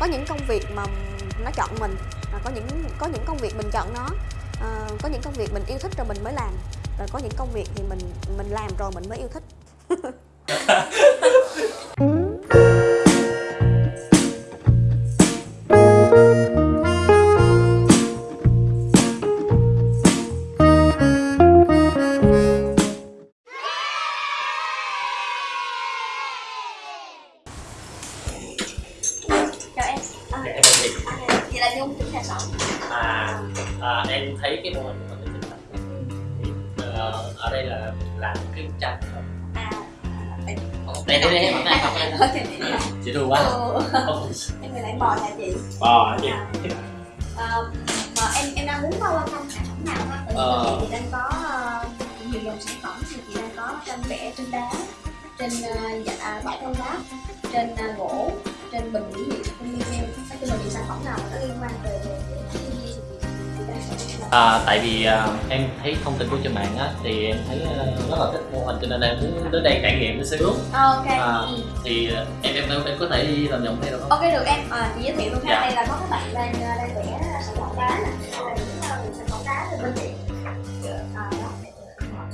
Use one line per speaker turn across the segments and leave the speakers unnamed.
có những công việc mà nó chọn mình và có những có những công việc mình chọn nó. À, có những công việc mình yêu thích rồi mình mới làm rồi có những công việc thì mình mình làm rồi mình mới yêu thích.
em
đây đây đây mặt này chị thương quá
ừ, em người lại bò nhà chị
bò chị
à, à, mà em em đang muốn coi thăm sản phẩm nào ha tại vì
Ờ.
chị thì đang có ờ, nhiều dòng sản phẩm thì chị đang có tranh vẽ trên đá trên uh, dạ, à, bãi con đá trên ờ, gỗ trên bình mỹ nghệ trên video nói chung là những sản phẩm nào mà nó liên quan về thiên nhiên
à, tại vì à, em thấy thông tin của trên mạng á thì em thấy ờ, rất là thích mô hình cho nên em muốn đến đây trải nghiệm một xíu
Ờ, ok
À.
ừ.
thì ờ, em em em có thể đi làm giọng đây được không?
Ok được em, à, chị giới thiệu luôn ha,
Dạ.
đây là có các bạn đang ờ, đang vẽ sản phẩm đá nè, là những ờ, sản phẩm đá từ bên chị. À, đó.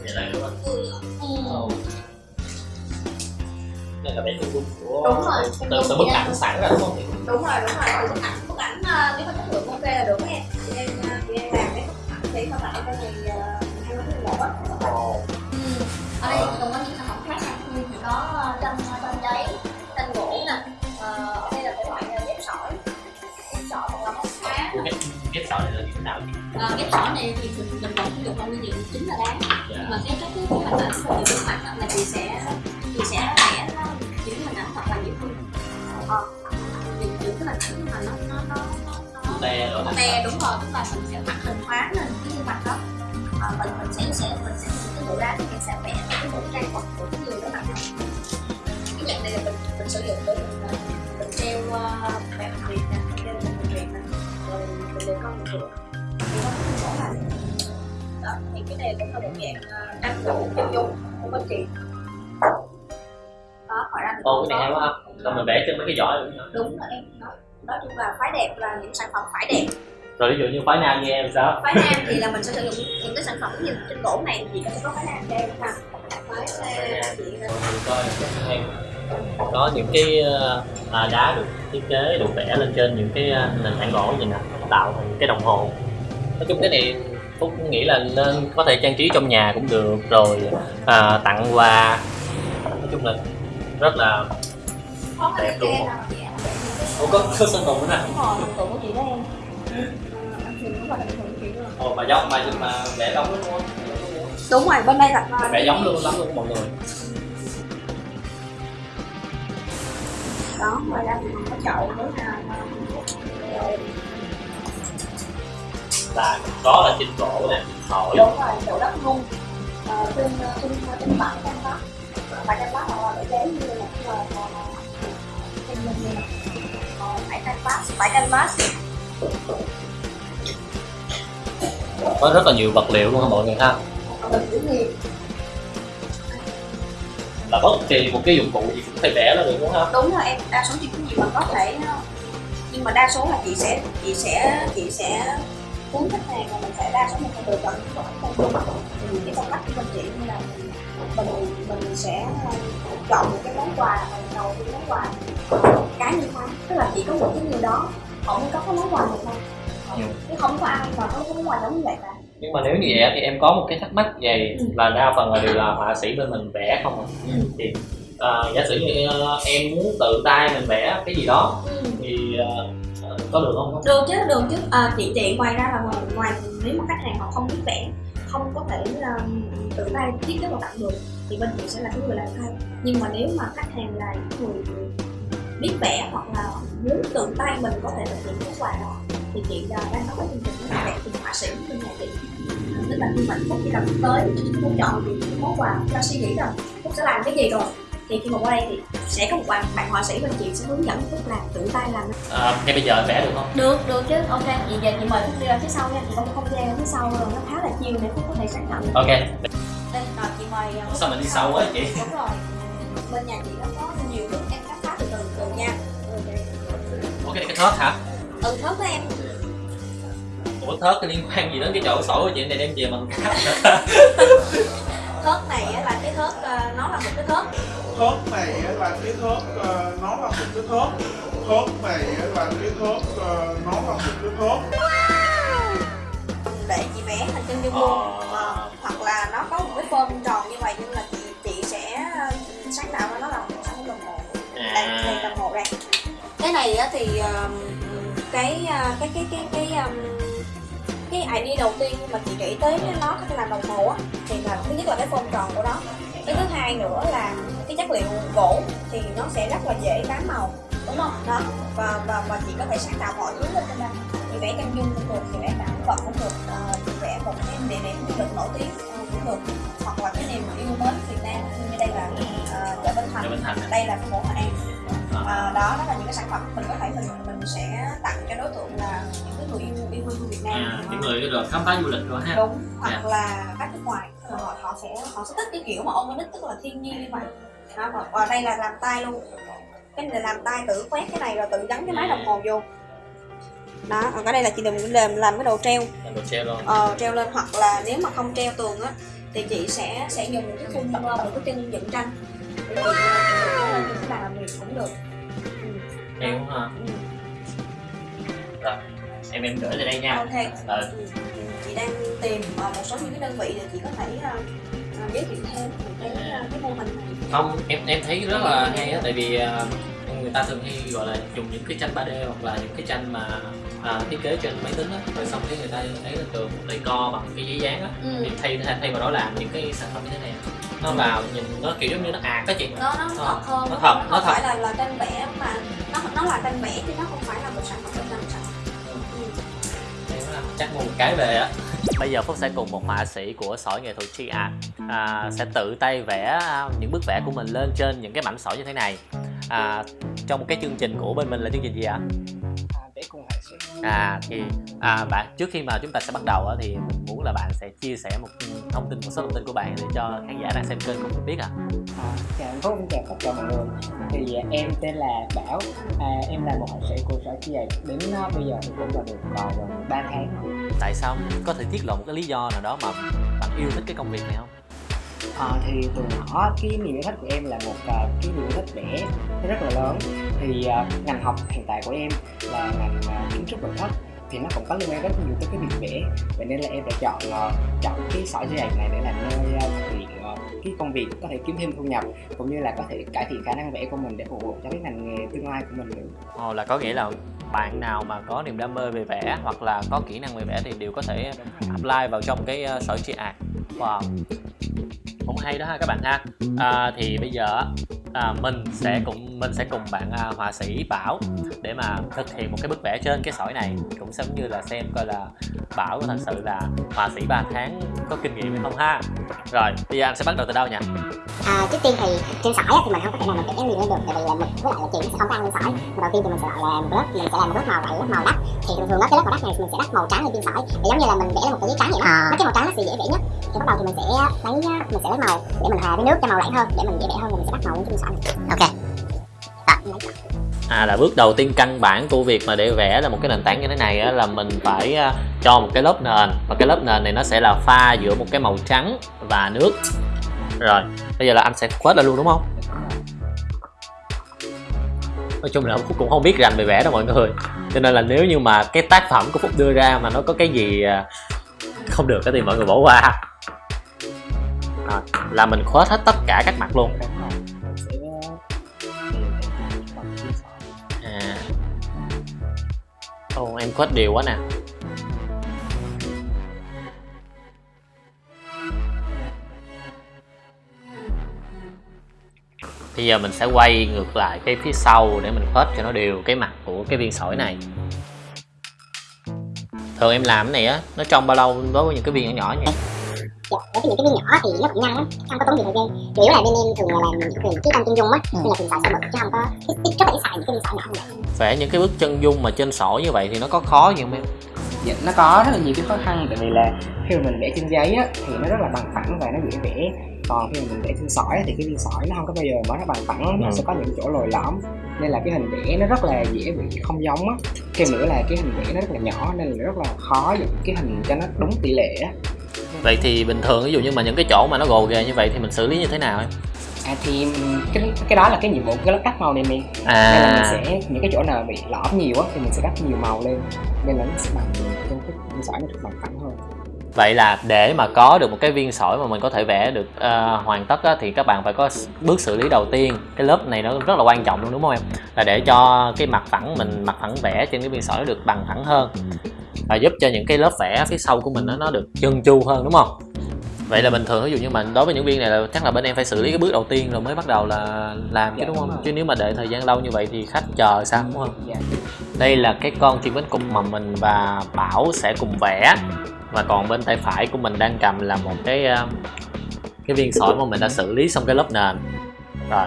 Vậy là đúng không?
Ừ.
Đây là vẽ chân dung của
Đúng rồi,
từ, từ, bức ảnh sẵn ra đúng không?
Đúng rồi, đúng rồi, từ bức ảnh, bức ảnh nếu mà chất lượng ok là được chị? Sỏi
này
thì mình vẫn sử dụng là nguyên liệu chính là đá
Dạ.
mà cái cái cái hình ảnh và những cái mặt là chị sẽ chị sẽ vẽ nó những hình ảnh thật là nhiều hơn ờ, những những cái hình ảnh mà nó nó nó nó nó
Te rồi.
nó te đúng rồi tức là mình sẽ mặt hình hóa lên cái khuôn mặt đó Ờ, mình mình sẽ sẽ mình sẽ cái bộ đá thì mình sẽ vẽ cái bộ trang phục của cái người đó mặt đó cái dạng này là mình mình sử dụng để mình mình treo uh, bạn việt nè treo bạn việt nè rồi mình để con một thì đó cái này cũng là một dạng ờ, tranh gỗ chân dung của bên chị. Đó ngoài ra còn
cái này hay quá ha. Xong rồi vẽ trên mấy cái giỏ nữa.
đúng rồi em. Đó nói chung là phái đẹp là những sản phẩm phái đẹp.
Rồi ví dụ như phái nam như em sao?
phái nam thì là mình sẽ sử dụng những cái sản phẩm như trên gỗ này thì có phái nam cho em ha. Phái nam. chị
Mình coi em có những cái à, đá được thiết kế được vẽ lên trên những cái nền tảng gỗ gì nè tạo thành cái đồng hồ nói chung cái này phúc nghĩ là nên có thể trang trí trong nhà cũng được rồi à, tặng quà. Nói chung là rất là Đẹp
ạ
Ồ, có có sơn tùng nữa nè.
Tượng của chị đó em. Luôn
ồ mà giống mà nhưng mà vẽ giống đúng không?
Đúng rồi bên đây là
vẽ giống luôn lắm luôn mọi người.
Đó ngoài ra còn có chậu nữa là
là có là trên gỗ nè thổi
đúng rồi chậu đất nung Ờ, trên trên trên bãi canh bát bãi canh bát là bãi giấy như là là trên Ờ, bãi canh bát bãi canh bát
có rất là nhiều vật liệu luôn ha mọi người ha?
Mình
là bất kỳ một cái dụng cụ gì cũng thể vẽ nó được đúng không
đúng rồi em đa số những cái gì mà có thể nhưng mà đa số là chị sẽ chị sẽ chị sẽ cuốn khách hàng là mình sẽ đa số mình sẽ lựa chọn những cái phong cách thì cái phong cách của mình chị như là mình mình sẽ chọn một cái món quà mình đầu cái món quà cá nhân hóa tức là chỉ có một cái người đó họ mới có cái món quà này thôi
Ừ.
chứ không có ai mà có cái món quà giống như vậy cả
nhưng mà nếu như vậy thì em có một cái thắc mắc vậy
Ừ.
là đa phần là đều là họa sĩ bên mình vẽ không à
Ừ.
thì à, giả sử như ờ, em muốn tự tay mình vẽ cái gì đó
ừ.
thì ờ, ờ, có được không?
Được chứ được chứ. À, chị chị ngoài ra là ngoài, ngoài nếu mà khách hàng họ không biết vẽ không có thể um, tự tay thiết kế và tặng được thì bên chị sẽ là cái người làm thay. Nhưng mà nếu mà khách hàng là những người biết vẽ hoặc là muốn tự tay mình có thể thực hiện cái quà đó thì chị uh, đang có cái chương trình là vẽ cùng họa sĩ bên nhà chị. Tức là khi mà phúc chỉ cần tới phúc chọn thì cái món quà cho suy nghĩ rằng phúc sẽ làm cái gì rồi thì khi mà qua đây thì sẽ có một bạn bạn họa sĩ bên chị sẽ hướng dẫn phúc làm tự tay làm.
À, ngay bây giờ vẽ được không?
Được được chứ. Ok vậy giờ chị mời phúc đi ra phía sau nha. Chị có một không gian ở phía sau rồi nó khá là chiều để phúc có thể sáng tạo
ok.
Đây rồi chị mời uh,
sao mình đi sau quá chị?
Đúng rồi. Bên nhà chị nó có nhiều nước em khám phá từ từ từ nha.
Ủa cái này cái thớt hả?
Ừ thớt đó em.
Ủa thớt cái liên quan gì đến cái chỗ sổ của chị? Này đem về mình cắt
thớt này á là cái thớt ờ, nó là một cái thớt
thớt này là cái thớt ờ, nó là một cái thớt thớt này là cái thớt ờ, nó là một cái thớt
để chị vẽ hình chân dung luôn Ờ, hoặc là nó có một cái form tròn như vậy nhưng là chị chị sẽ sáng tạo ra nó là một phẩm đồng hồ. Đây đây
à
đồng hồ đây. Cái này á thì um, cái uh, cái cái cái cái um, cái idea đầu tiên mà chị nghĩ tới nó có thể làm đồng hồ á thì là thứ nhất là cái form tròn của nó. Cái thứ hai nữa là chất liệu gỗ thì nó sẽ rất là dễ bám màu đúng không? Đó. Và và và chị có thể sáng tạo mọi thứ lên trên đây chị vẽ chân dung cũng được chị vẽ cảnh vật cũng được ờ, chị vẽ một cái địa điểm du lịch nổi tiếng ờ, cũng được. Hoặc là cái niềm yêu mến Việt Nam như đây là ờ, chợ Bến Thành.
À.
đây là phố Hội An.
À.
à, đó đó là những cái sản phẩm mình có thể mình mình sẽ tặng cho đối tượng là những cái người yêu yêu hương Việt Nam.
À những người rồi khám phá du lịch rồi ha.
Đúng hoặc
Dạ.
là khách nước ngoài. Họ họ sẽ họ sẽ thích cái kiểu mà organic tức là thiên nhiên như vậy đó, và, và đây là làm tay luôn. Cái này là làm tay tự quét cái này rồi tự gắn cái máy đồng hồ vô. Đó còn cái đây là chị đừng làm làm cái đồ treo.
Làm đồ treo luôn.
Ờ, treo lên hoặc là nếu mà không treo tường á thì chị sẽ sẽ dùng một cái khung ờ, một cái chân dựng tranh. Để chị làm việc cũng được. Ừ.
treo ha
Ừ.
em em gửi lại đây nha.
Ok.
Ờ.
Ừ. chị đang tìm ờ, một số những cái đơn vị để chị có thể giới thiệu thêm về cái cái mô hình này.
Không em em thấy rất là hay á tại vì à, người ta thường hay gọi là dùng những cái tranh 3D hoặc là những cái tranh mà à, thiết kế trên máy tính á. Rồi xong cái người ta ấy lên tường để co bằng cái giấy dán á.
Ừ.
thì thay thay vào đó làm những cái sản phẩm như thế này. Nó vào nhìn nó kiểu giống như nó ạt á chị.
Nó nó
Ờ,
thật hơn.
nó
nó,
thật,
không
nó thật.
phải là là tranh vẽ mà nó nó là tranh vẽ chứ nó không phải là một sản phẩm trong sản ừ.
Em á, chắc một cái về á bây giờ phúc sẽ cùng một họa sĩ của sỏi nghệ thuật tri art à, sẽ tự tay vẽ à, những bức vẽ của mình lên trên những cái mảnh sỏi như thế này. À, trong một cái chương trình của bên mình là chương trình gì ạ?
À,
à thì à, bạn trước khi mà chúng ta sẽ bắt đầu á, thì mình muốn là bạn sẽ chia sẻ một thông tin một số thông tin của bạn để cho khán giả đang xem kênh cũng biết ạ.
À, chào Phúc chào tất cả mọi người thì à, em tên là Bảo. À, em là một họa sĩ của sở chi đến à, bây giờ thì cũng là được còn gần 3 tháng
tại sao? Có thể tiết lộ một cái lý do nào đó mà bạn yêu thích cái công việc này không?
À, thì từ nhỏ cái niềm yêu thích của em là một à, cái niềm yêu thích vẽ rất là lớn thì uh, ngành học hiện tại của em là ngành uh, kiến trúc nội thất. Thì nó cũng có liên quan rất nhiều tới cái việc vẽ. Vậy nên là em đã chọn uh, chọn cái sở sỏi dây này để làm nơi uh, thực hiện cái công việc có thể kiếm thêm thu nhập cũng như là có thể cải thiện khả năng vẽ của mình để phục vụ cho cái ngành nghề tương lai của mình nữa.
Ồ, là có nghĩa là bạn nào mà có niềm đam mê về vẽ hoặc là có kỹ năng về vẽ thì đều có thể apply vào trong cái uh, sỏi tri art wow. Cũng hay đó ha các bạn ha. À, thì bây giờ à, mình sẽ cùng mình sẽ cùng bạn à, họa sĩ Bảo để mà thực hiện một cái bức vẽ trên cái sỏi này. Cũng giống như là xem coi là Bảo có thật sự là họa sĩ 3 tháng có kinh nghiệm hay không ha. Rồi bây giờ anh sẽ bắt đầu từ đâu nhỉ?
À, trước tiên thì trên sỏi á, thì mình không có thể nào mình vẽ liền lên được tại vì là mực với lại là nó sẽ không có ăn lên sỏi. Mà đầu tiên thì mình sẽ gọi là một lớp mình sẽ làm một lớp màu vậy lớp màu đất thì thường thường á cái lớp màu đất này mình sẽ đắp màu trắng lên trên sỏi. Thì giống như là mình vẽ lên một cái giấy trắng vậy đó. Mấy cái màu trắng nó sẽ dễ vẽ nhất. Thì bắt đầu thì mình sẽ lấy mình sẽ lấy màu để mình hòa với nước cho màu lạnh hơn để mình dễ vẽ hơn rồi mình sẽ đắp màu lên trên ok.
À là bước đầu tiên căn bản của việc mà để vẽ là một cái nền tảng như thế này á, là mình phải à, cho một cái lớp nền. Và cái lớp nền này nó sẽ là pha giữa một cái màu trắng và nước. Rồi bây giờ là anh sẽ quét lại luôn đúng không? Nói chung là phúc cũng không biết rành về vẽ đâu mọi người. Cho nên là nếu như mà cái tác phẩm của phúc đưa ra mà nó có cái gì à, không được thì mọi người bỏ qua. À, là mình khuếch hết tất cả các mặt luôn. Ồ em quét đều quá nè. Bây giờ mình sẽ quay ngược lại cái phía sau để mình khuếch cho nó đều cái mặt của cái viên sỏi này. Thường em làm cái này á, nó trong bao lâu đối với những cái viên nhỏ nhỏ như vậy
dạ, đối với những cái viên nhỏ thì nó cũng nhanh lắm không có tốn nhiều thời gian. Chủ yếu là bên em thường là làm thường cái tranh chân dung á nên là thường xài sỏi mực chứ không có ít, là ít xài những cái viên sỏi nhỏ như vậy.
Vẽ những cái bức chân dung mà trên sỏi như vậy thì nó có khó gì không em?
Dạ, nó có rất là nhiều cái khó khăn tại vì là khi mà mình vẽ trên giấy á thì nó rất là bằng phẳng và nó dễ vẽ. Còn khi mà mình vẽ viên sỏi thì cái viên sỏi nó không có bao giờ mà nó bằng phẳng nó
Ừ.
sẽ có những chỗ lồi lõm. Nên là cái hình vẽ nó rất là dễ bị không giống á. Thêm nữa là cái hình vẽ nó rất là nhỏ nên là rất là khó dựng cái hình cho nó đúng tỷ lệ á
vậy thì bình thường ví dụ như mà những cái chỗ mà nó gồ ghề như vậy thì mình xử lý như thế nào em?
À thì cái cái đó là cái nhiệm vụ của cái lớp đắp màu này mình. Nên là mình
à
sẽ những cái chỗ nào bị lõm nhiều á thì mình sẽ đắp nhiều màu lên. Nên là nó sẽ bằng cái sỏi nó được bằng phẳng hơn
vậy là để mà có được một cái viên sỏi mà mình có thể vẽ được ờ, hoàn tất á, thì các bạn phải có bước xử lý đầu tiên. Cái lớp này nó rất là quan trọng luôn đúng không em? Là để cho cái mặt phẳng mình mặt phẳng vẽ trên cái viên sỏi nó được bằng phẳng hơn. Và giúp cho những cái lớp vẽ phía sau của mình nó, nó được chân chu hơn đúng không? Vậy là bình thường ví dụ như mà đối với những viên này là chắc là bên em phải xử lý cái bước đầu tiên rồi mới bắt đầu là làm chứ
Dạ,
đúng
đúng
không?
Rồi.
chứ nếu mà đợi thời gian lâu như vậy thì khách chờ sao đúng không?
Dạ.
đây là cái con chim bánh cục mà mình và Bảo sẽ cùng vẽ và còn bên tay phải của mình đang cầm là một cái ờ, cái viên sỏi mà mình đã xử lý xong cái lớp nền. Rồi.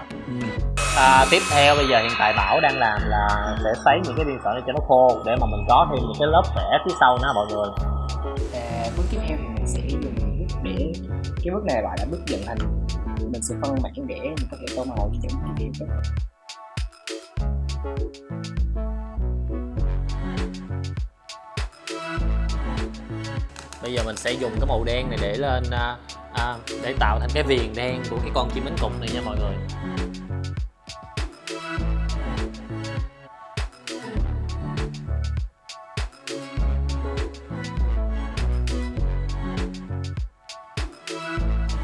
À, tiếp theo bây giờ hiện tại Bảo đang làm là để sấy những cái viên sỏi này cho nó khô để mà mình có thêm những cái lớp vẽ phía sau nữa mọi người.
À, bước tiếp theo thì mình sẽ dùng bước để cái bước này gọi là bước dựng hình mình sẽ phân mảng để mình có thể tô màu cho những chi tiết tốt
bây giờ mình sẽ dùng cái màu đen này để lên à, à, để tạo thành cái viền đen của cái con chim bánh cục này nha mọi người.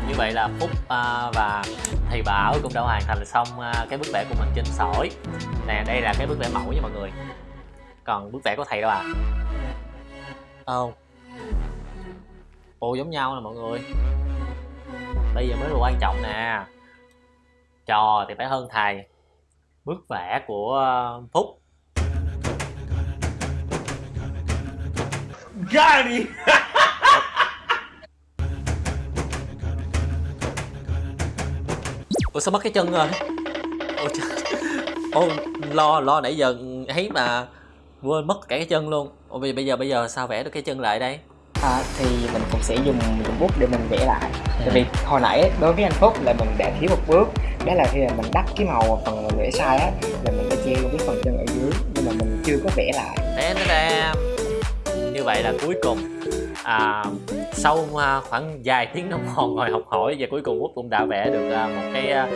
Như vậy là phúc à, và thầy bảo cũng đã hoàn thành xong à, cái bức vẽ của mình trên sỏi. Nè đây là cái bức vẽ mẫu nha mọi người. Còn bức vẽ của thầy đâu à? Oh ồ giống nhau nè mọi người. Bây giờ mới là quan trọng nè. Trò thì phải hơn thầy. Bức vẽ của ờ, phúc.
Got
ủa sao mất cái chân rồi? Ôi trời. Ô lo lo nãy giờ thấy mà quên mất cả cái chân luôn. Bây bây giờ bây giờ sao vẽ được cái chân lại đây
à, thì mình cũng sẽ dùng dùng bút để mình vẽ lại tại vì hồi nãy đối với anh Phúc là mình đã thiếu một bước đó là khi mà mình đắp cái màu phần mình vẽ sai á là mình đã che cái phần chân ở dưới nhưng mà mình chưa có vẽ lại
Tén tén. như vậy là cuối cùng à, sau à, khoảng vài tiếng đồng hồ ngồi học hỏi và cuối cùng Út cũng đã vẽ được à, một cái à,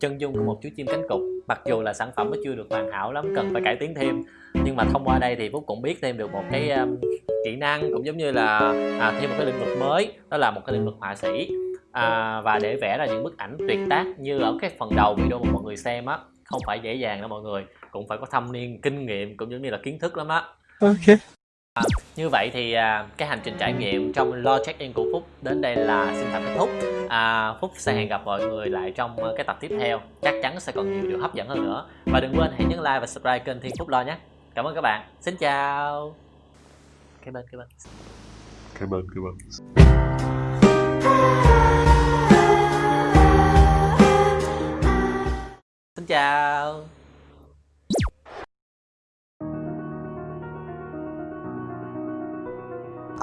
chân dung của một chú chim cánh cụt mặc dù là sản phẩm nó chưa được hoàn hảo lắm cần phải cải tiến thêm nhưng mà thông qua đây thì Phúc cũng biết thêm được một cái um, kỹ năng cũng giống như là à, thêm một cái lĩnh vực mới đó là một cái lĩnh vực họa sĩ. À, và để vẽ ra những bức ảnh tuyệt tác như ở cái phần đầu video mà mọi người xem á không phải dễ dàng đâu mọi người cũng phải có thâm niên kinh nghiệm cũng giống như là kiến thức lắm á À, như vậy thì à, cái hành trình trải nghiệm trong lo check in của Phúc đến đây là xin tạm kết thúc. À, Phúc sẽ hẹn gặp mọi người lại trong ờ, cái tập tiếp theo. Chắc chắn sẽ còn nhiều điều hấp dẫn hơn nữa. Và đừng quên hãy nhấn like và subscribe kênh Thiên Phúc Lo nhé. Cảm ơn các bạn. Xin chào. Cái bên cái bên.
Cái bên, cái bên.
xin chào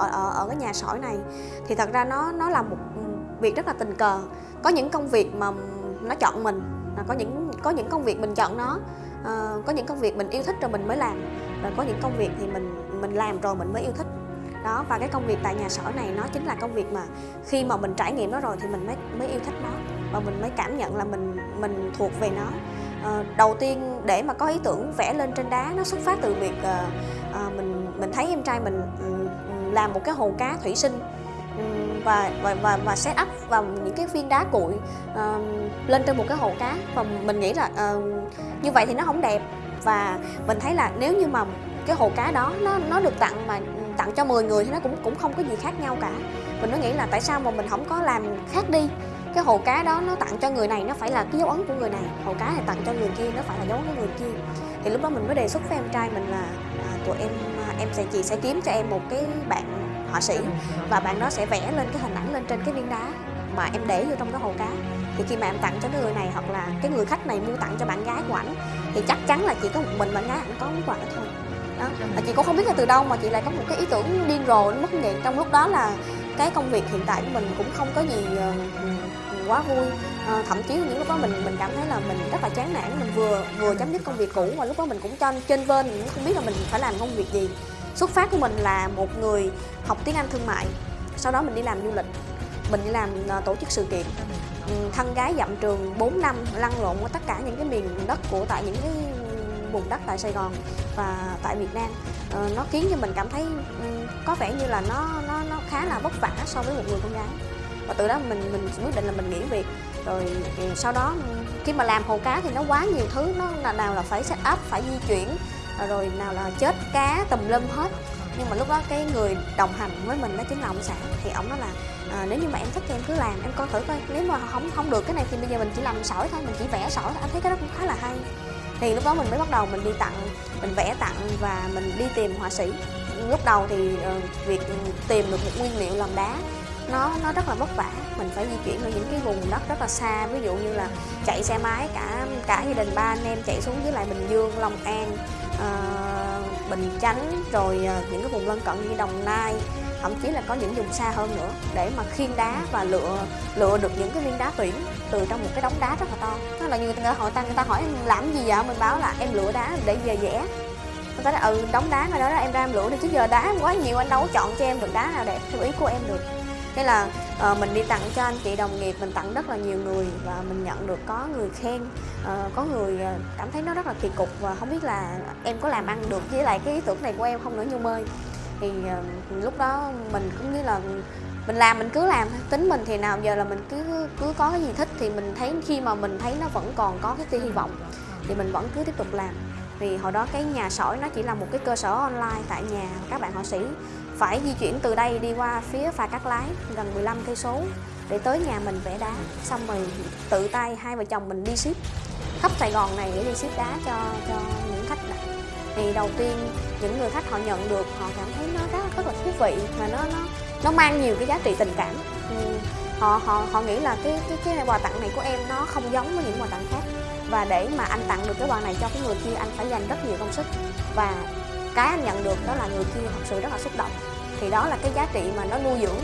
ở, ở ở cái nhà sỏi này. Thì thật ra nó nó là một ừ, việc rất là tình cờ. Có những công việc mà nó chọn mình là có những có những công việc mình chọn nó. Ờ, có những công việc mình yêu thích rồi mình mới làm. Rồi có những công việc thì mình mình làm rồi mình mới yêu thích. Đó và cái công việc tại nhà sỏi này nó chính là công việc mà khi mà mình trải nghiệm nó rồi thì mình mới mới yêu thích nó. Và mình mới cảm nhận là mình mình thuộc về nó. Ờ, đầu tiên để mà có ý tưởng vẽ lên trên đá nó xuất phát từ việc ờ, ờ, mình mình thấy em trai mình ừ, làm một cái hồ cá thủy sinh và và và và set up vào những cái viên đá cuội uh, lên trên một cái hồ cá. Và mình nghĩ là uh, như vậy thì nó không đẹp. Và mình thấy là nếu như mà cái hồ cá đó nó nó được tặng mà tặng cho 10 người thì nó cũng cũng không có gì khác nhau cả. Mình nó nghĩ là tại sao mà mình không có làm khác đi? Cái hồ cá đó nó tặng cho người này nó phải là cái dấu ấn của người này. Hồ cá này tặng cho người kia nó phải là dấu ấn của người kia. Thì lúc đó mình mới đề xuất với em trai mình là à, tụi em em sẽ, chị sẽ kiếm cho em một cái bạn họa sĩ và bạn đó sẽ vẽ lên cái hình ảnh lên trên cái viên đá mà em để vô trong cái hồ cá. Thì khi mà em tặng cho cái người này hoặc là cái người khách này mua tặng cho bạn gái của ảnh thì chắc chắn là chỉ có một mình bạn gái ảnh có món quà đó thôi. Đó. Mà chị cũng không biết là từ đâu mà chị lại có một cái ý tưởng điên rồ, mất vậy trong lúc đó là cái công việc hiện tại của mình cũng không có gì ờ, quá vui. À, thậm chí những lúc đó mình mình cảm thấy là mình rất là chán nản mình vừa vừa chấm dứt công việc cũ và lúc đó mình cũng cho trên bên mình cũng không biết là mình phải làm công việc gì. Xuất phát của mình là một người học tiếng Anh thương mại sau đó mình đi làm du lịch. Mình đi làm uh, tổ chức sự kiện. Ừ, thân gái dặm trường 4 năm lăn lộn ở tất cả những cái miền đất của tại những cái vùng đất tại Sài Gòn và tại Việt Nam. Ờ, nó khiến cho mình cảm thấy ừ, có vẻ như là nó nó nó khá là vất vả so với một người con gái và từ đó mình mình quyết định là mình nghỉ việc. Rồi ừ, sau đó khi mà làm hồ cá thì nó quá nhiều thứ nó là nào là phải set up phải di chuyển à, rồi nào là chết cá tùm lum hết. Nhưng mà lúc đó cái người đồng hành với mình đó chính là ông xã thì ông nói là à, nếu như mà em thích thì em cứ làm em coi thử coi nếu mà không không được cái này thì bây giờ mình chỉ làm sỏi thôi mình chỉ vẽ sỏi thôi. Anh thấy cái đó cũng khá là hay. Thì lúc đó mình mới bắt đầu mình đi tặng mình vẽ tặng và mình đi tìm họa sĩ. Lúc đầu thì uh, việc tìm được một nguyên liệu làm đá nó nó rất là vất vả. Mình phải di chuyển ở những cái vùng đất rất là xa. Ví dụ như là chạy xe máy cả cả gia đình ba anh em chạy xuống dưới lại bình dương long an uh, bình chánh rồi uh, những cái vùng lân cận như đồng nai. Thậm chí là có những vùng xa hơn nữa. Để mà khiên đá và lựa lựa được những cái viên đá tuyển từ trong một cái đống đá rất là to. Nó là như người ta hỏi ta người ta hỏi em làm gì vậy? Mình báo là em lựa đá để về vẽ. Người ta nói ừ đống đá mà đó, đó em ra em lựa đi chứ giờ đá quá nhiều anh đâu chọn cho em được đá nào đẹp theo ý của em được thế là uh, mình đi tặng cho anh chị đồng nghiệp mình tặng rất là nhiều người và mình nhận được có người khen uh, có người ờ, cảm thấy nó rất là kỳ cục và không biết là em có làm ăn được với lại cái ý tưởng này của em không nữa nhung ơi. Thì uh, lúc đó mình cũng như là mình làm mình cứ làm tính mình thì nào giờ là mình cứ cứ có cái gì thích thì mình thấy khi mà mình thấy nó vẫn còn có cái tia hy vọng thì mình vẫn cứ tiếp tục làm vì hồi đó cái nhà sỏi nó chỉ là một cái cơ sở online tại nhà các bạn họa sĩ. Phải di chuyển từ đây đi qua phía phà cắt lái gần 15 cây số để tới nhà mình vẽ đá. Xong rồi tự tay hai vợ chồng mình đi ship. Khắp Sài Gòn này để đi ship đá cho cho những khách này thì đầu tiên những người khách họ nhận được họ cảm thấy nó rất rất là thú vị và nó nó nó mang nhiều cái giá trị tình cảm. Ừ, họ họ họ nghĩ là cái cái cái quà tặng này của em nó không giống với những quà tặng khác và để mà anh tặng được cái quà này cho cái người kia, anh phải dành rất nhiều công sức. Và cái anh nhận được đó là người kia thật sự rất là xúc động. Thì đó là cái giá trị mà nó nuôi dưỡng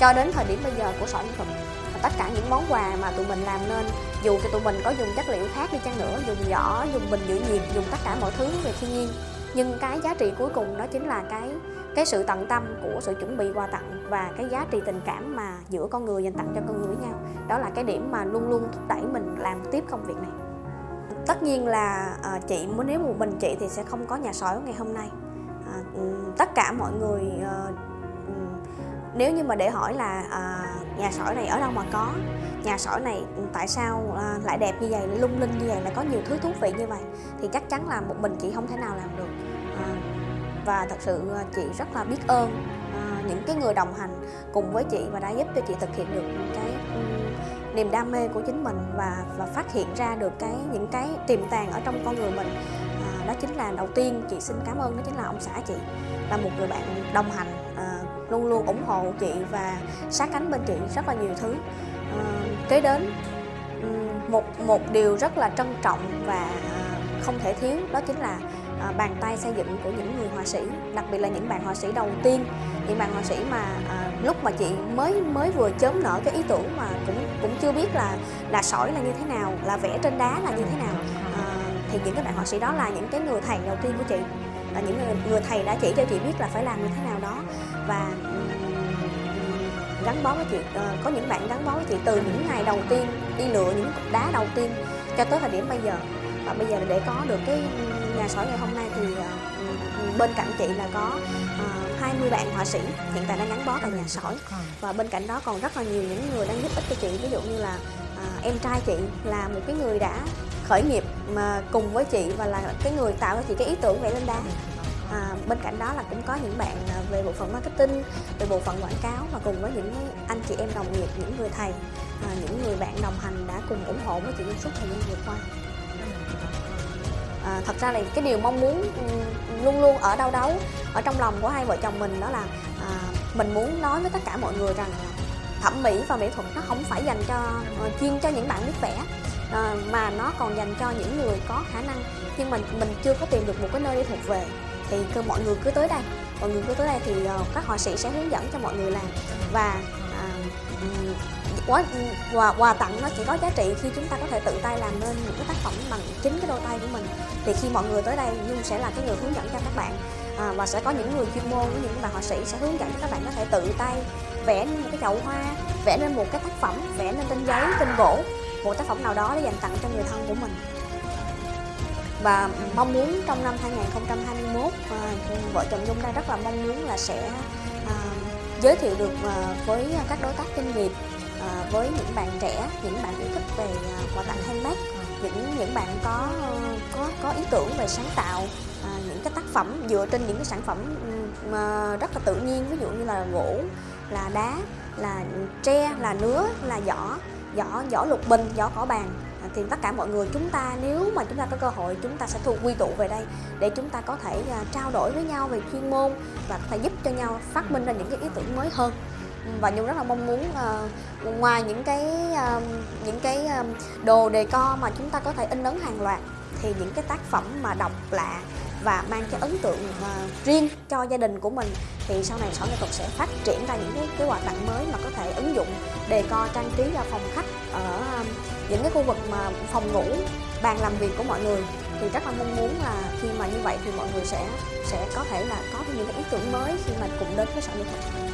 cho đến thời điểm bây giờ của sỏi mỹ thuật tất cả những món quà mà tụi mình làm nên, dù cho tụi mình có dùng chất liệu khác đi chăng nữa, dùng giỏ, dùng bình giữ nhiệt, dùng tất cả mọi thứ về thiên nhiên. Nhưng cái giá trị cuối cùng đó chính là cái cái sự tận tâm của sự chuẩn bị quà tặng và cái giá trị tình cảm mà giữa con người dành tặng cho con người với nhau. Đó là cái điểm mà luôn luôn thúc đẩy mình làm tiếp công việc này tất nhiên là uh, chị muốn nếu một mình chị thì sẽ không có nhà sỏi ngày hôm nay. Uh, tất cả mọi người uh, nếu như mà để hỏi là à, nhà sỏi này ở đâu mà có? Nhà sỏi này tại sao à, lại đẹp như vậy lung linh như vậy lại có nhiều thứ thú vị như vậy? Thì chắc chắn là một mình chị không thể nào làm được. À, và thật sự chị rất là biết ơn à, những cái người đồng hành cùng với chị và đã giúp cho chị thực hiện được cái um, niềm đam mê của chính mình và và phát hiện ra được cái những cái tiềm tàng ở trong con người mình. À, đó chính là đầu tiên chị xin cảm ơn đó chính là ông xã chị. Là một người bạn đồng hành à, luôn luôn ủng hộ chị và sát cánh bên chị rất là nhiều thứ. À, kế đến một một điều rất là trân trọng và à, không thể thiếu đó chính là à, bàn tay xây dựng của những người họa sĩ đặc biệt là những bạn họa sĩ đầu tiên những bạn họa sĩ mà à, lúc mà chị mới mới vừa chớm nở cái ý tưởng mà cũng cũng chưa biết là là sỏi là như thế nào là vẽ trên đá là như thế nào. À, thì những cái bạn họa sĩ đó là những cái người thầy đầu tiên của chị. Là những người, người thầy đã chỉ cho chị biết là phải làm như thế nào đó. Và gắn bó với chị uh, có những bạn gắn bó với chị từ những ngày đầu tiên đi lựa những cục đá đầu tiên cho tới thời điểm bây giờ. Và bây giờ để có được cái nhà sỏi ngày hôm nay thì uh, bên cạnh chị là có uh, 20 bạn họa sĩ hiện tại đang gắn bó tại nhà sỏi và bên cạnh đó còn rất là nhiều những người đang giúp ích cho chị. Ví dụ như là uh, em trai chị là một cái người đã khởi nghiệp mà cùng với chị và là cái người tạo cho chị cái ý tưởng vẽ lên đá à, bên cạnh đó là cũng có những bạn về bộ phận marketing về bộ phận quảng cáo và cùng với những anh chị em đồng nghiệp những người thầy à, những người bạn đồng hành đã cùng ủng hộ với chị trong suốt thời gian vừa qua à, thật ra là cái điều mong muốn luôn luôn ở đâu đấu ở trong lòng của hai vợ chồng mình đó là à, mình muốn nói với tất cả mọi người rằng thẩm mỹ và mỹ thuật nó không phải dành cho ờ, chuyên cho những bạn biết vẽ à, mà nó còn dành cho những người có khả năng. Nhưng mình mình chưa có tìm được một cái nơi để thuộc về thì cứ mọi người cứ tới đây mọi người cứ tới đây thì ờ, các họa sĩ sẽ hướng dẫn cho mọi người làm. Và quà, quà quà tặng nó chỉ có giá trị khi chúng ta có thể tự tay làm nên những cái tác phẩm bằng chính cái đôi tay của mình. Thì khi mọi người tới đây nhung sẽ là cái người hướng dẫn cho các bạn. À, và sẽ có những người chuyên môn với những bạn họa sĩ sẽ hướng dẫn cho các bạn có thể tự tay vẽ nên một cái chậu hoa vẽ nên một cái tác phẩm vẽ nên trên giấy trên gỗ một tác phẩm nào đó để dành tặng cho người thân của mình. Và mong muốn trong năm 2021 à, vợ chồng Nhung đang rất là mong muốn là sẽ à, giới thiệu được à, với các đối tác doanh nghiệp à, với những bạn trẻ những bạn yêu thích về ờ, quà tặng handmade những những bạn có có có ý tưởng về sáng tạo à, những cái tác phẩm dựa trên những cái sản phẩm mà rất là tự nhiên ví dụ như là gỗ là đá là tre là nứa là giỏ, giỏ giỏ lục bình giỏ cỏ bàn. À, thì tất cả mọi người chúng ta nếu mà chúng ta có cơ hội chúng ta sẽ thu quy tụ về đây để chúng ta có thể à, trao đổi với nhau về chuyên môn và có thể giúp cho nhau phát minh ra những cái ý tưởng mới hơn và nhung rất là mong muốn uh, ngoài những cái uh, những cái à, đồ đề co mà chúng ta có thể in ấn hàng loạt thì những cái tác phẩm mà độc lạ và mang cái ấn tượng uh, riêng cho gia đình của mình thì sau này sở nghệ thuật sẽ phát triển ra những cái cái quà tặng mới mà có thể ứng dụng đề co trang trí ra phòng khách ở um, những cái khu vực mà phòng ngủ bàn làm việc của mọi người. Thì rất là mong muốn là khi mà như vậy thì mọi người sẽ sẽ có thể là có những cái ý tưởng mới khi mà cùng đến với sở nghệ thuật.